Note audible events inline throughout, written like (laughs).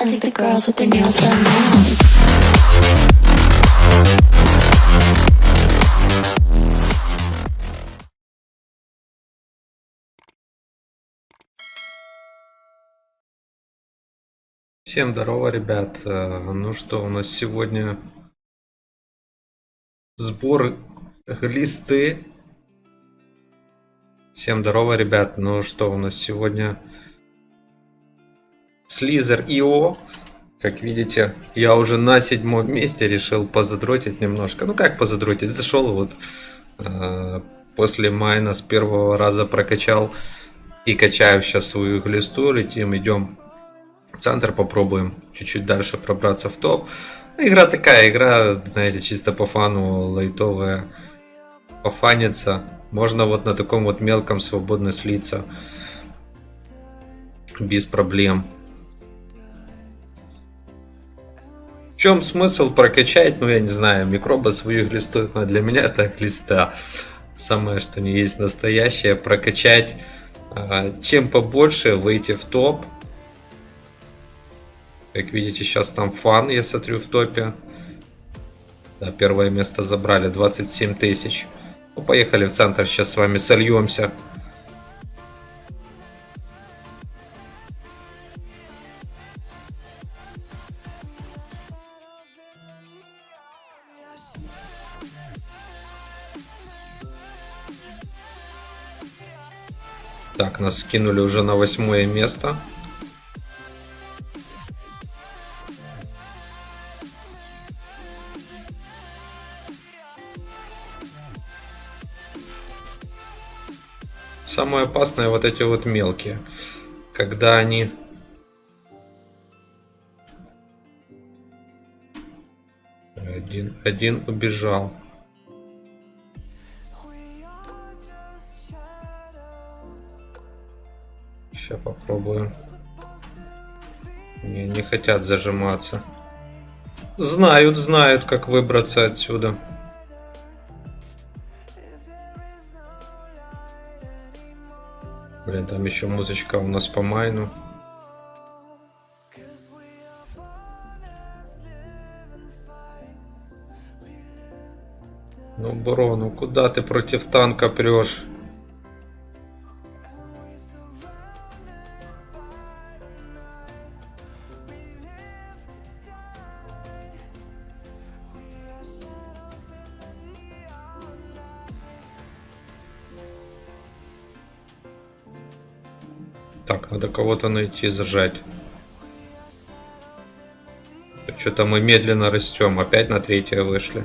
I think the girls with their nails done now. Всем здорово, ребят. Ну что, у нас сегодня сбор глисты. Всем здорово, ребят. Ну что, у нас сегодня Слизер ИО. Как видите, я уже на седьмом месте решил позадротить немножко. Ну как позадротить? Зашел вот э, после майна с первого раза прокачал и качаю сейчас свою глисту. Летим, идем центр попробуем чуть-чуть дальше пробраться в топ. Игра такая, игра, знаете, чисто по фану, лайтовая, пофаниться. Можно вот на таком вот мелком свободно слиться. Без проблем. В чем смысл прокачать, ну я не знаю, микроба свою глисту, но для меня это глиста. Самое, что не есть настоящее, прокачать а, чем побольше, выйти в топ, как видите, сейчас там фан, я смотрю, в топе. Да, первое место забрали, 27 тысяч. Ну, поехали в центр, сейчас с вами сольемся. Так, нас скинули уже на восьмое место. Самое опасное вот эти вот мелкие. Когда они... Один, один убежал. Сейчас попробуем. Не, не хотят зажиматься. Знают, знают, как выбраться отсюда. Блин, там еще музычка у нас по майну. Ну, Бро, ну куда ты против танка прешь? Так, надо кого-то найти, зажать. Что-то мы медленно растем. Опять на третье вышли.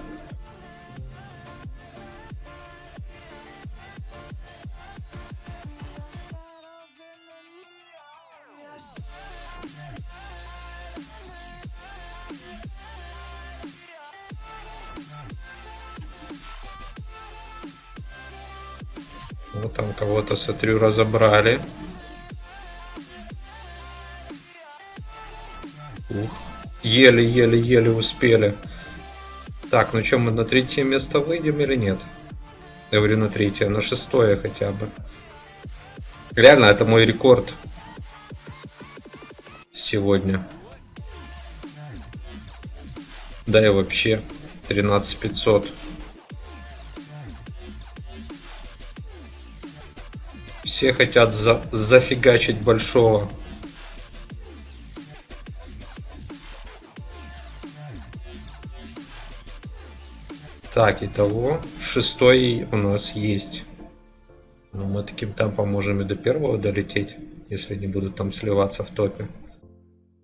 Вот там кого-то, смотрю, разобрали. Ух. Еле-еле-еле успели. Так, ну что, мы на третье место выйдем или нет? Я говорю на третье, на шестое хотя бы. Реально, это мой рекорд. Сегодня. Да и вообще. 13500. Все хотят за зафигачить большого. Так, итого шестой у нас есть. Но мы таким темпом можем и до первого долететь, если не будут там сливаться в топе.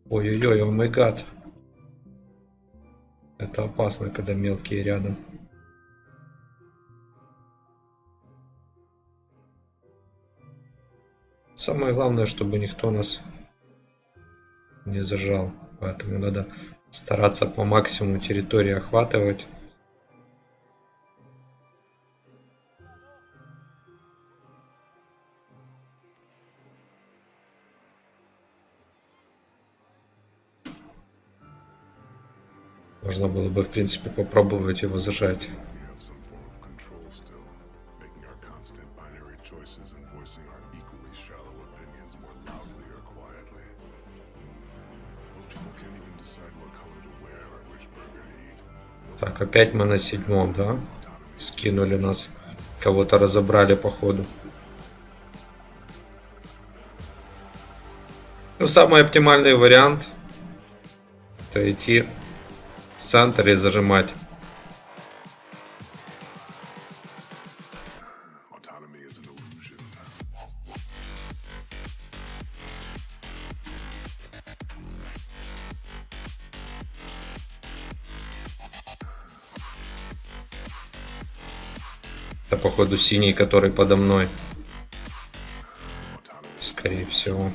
Ой-ой-ой, о май гад. Это опасно, когда мелкие рядом. Самое главное, чтобы никто нас не зажал. Поэтому надо стараться по максимуму территории охватывать. Можно было бы, в принципе, попробовать его зажать. Так, опять мы на седьмом, да? Скинули нас. Кого-то разобрали по ходу. Ну, самый оптимальный вариант это идти в центр и зажимать. Это походу синий, который подо мной. Скорее всего.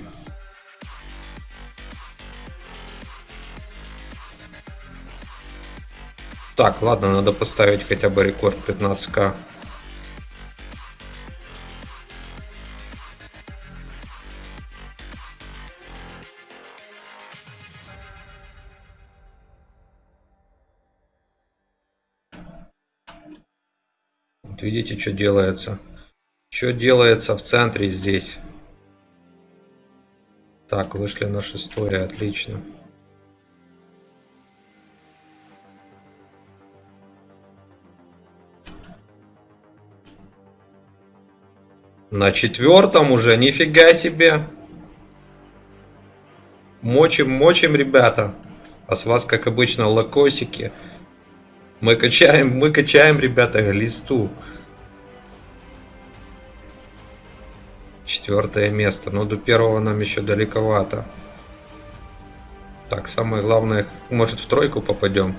Так, ладно, надо поставить хотя бы рекорд 15к. Вот видите, что делается. Что делается в центре здесь. Так, вышли на шестое, отлично. На четвертом уже, нифига себе. Мочим, мочим, ребята. А с вас, как обычно, лакосики. Мы качаем, мы качаем, ребята, глисту. Четвертое место. Но до первого нам еще далековато. Так, самое главное, может в тройку попадем.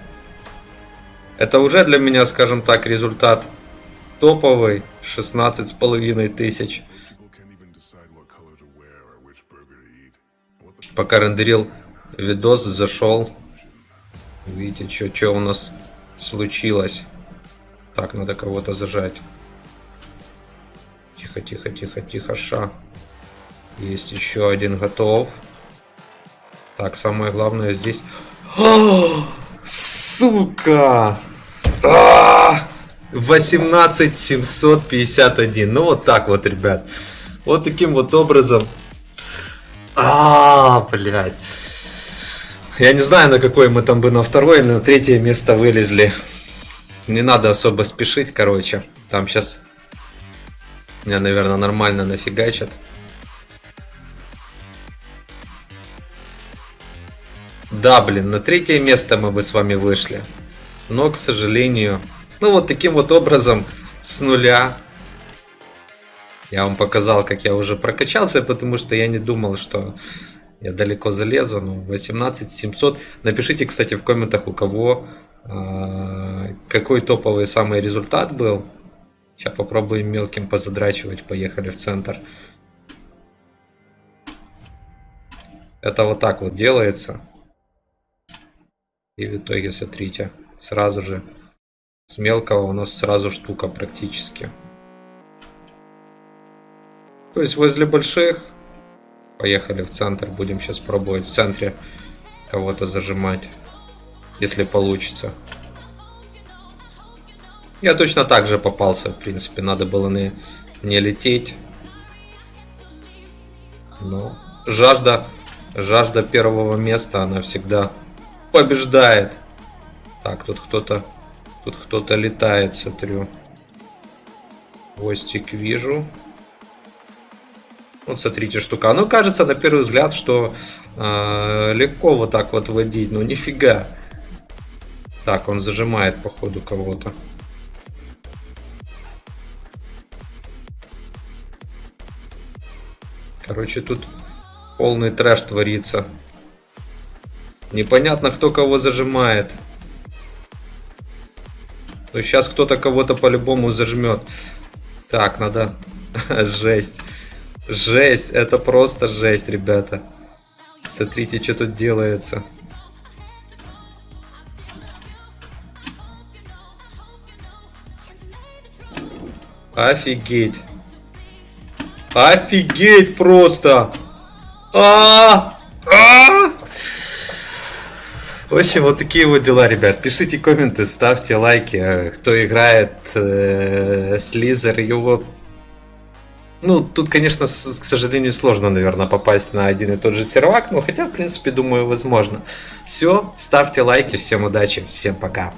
Это уже для меня, скажем так, результат топовый. 16 с половиной тысяч. Пока рендерил видос, зашел. Видите, что у нас случилось. Так, надо кого-то зажать. Тихо, тихо, тихо, тихо, ша. Есть еще один готов. Так, самое главное здесь... А, Сука! А! 18 751. Ну вот так вот, ребят. Вот таким вот образом. А, блядь. Я не знаю, на какой мы там бы на второе или на третье место вылезли. Не надо особо спешить, короче. Там сейчас меня, наверное, нормально нафигачат. Да, блин, на третье место мы бы с вами вышли. Но, к сожалению, ну вот таким вот образом с нуля я вам показал, как я уже прокачался, потому что я не думал, что я далеко залезу. Ну, 18 700. Напишите, кстати, в комментах, у кого э, какой топовый самый результат был. Сейчас попробуем мелким позадрачивать. Поехали в центр. Это вот так вот делается. И в итоге, смотрите, сразу же с мелкого у нас сразу штука практически. То есть возле больших поехали в центр. Будем сейчас пробовать в центре кого-то зажимать, если получится. Я точно так же попался, в принципе, надо было не, не лететь. Но жажда, жажда первого места, она всегда побеждает. Так, тут кто-то, тут кто-то летает, смотрю. Хвостик вижу. Вот смотрите, штука. Ну, кажется, на первый взгляд, что э, легко вот так вот водить, но нифига. Так, он зажимает, походу, кого-то. Короче, тут полный трэш творится. Непонятно, кто кого зажимает. Но сейчас кто-то кого-то по-любому зажмет. Так, надо... (laughs) Жесть. Жесть, это просто жесть, ребята. Смотрите, что тут делается. Офигеть. Офигеть просто. А! А! В общем, вот такие вот дела, ребят. Пишите комменты, ставьте лайки. Кто играет э, Слизер, его ну, тут, конечно, с- к сожалению, сложно, наверное, попасть на один и тот же сервак, но хотя, в принципе, думаю, возможно. Все, ставьте лайки, всем удачи, всем пока.